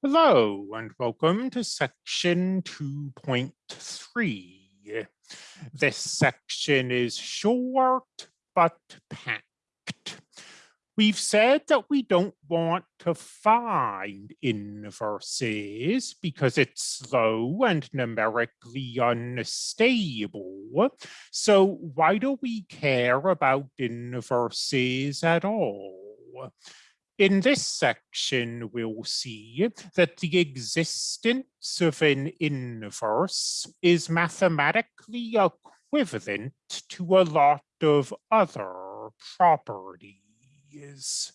Hello and welcome to section 2.3. This section is short but packed. We've said that we don't want to find inverses because it's slow and numerically unstable. So why do we care about inverses at all? In this section, we'll see that the existence of an inverse is mathematically equivalent to a lot of other properties.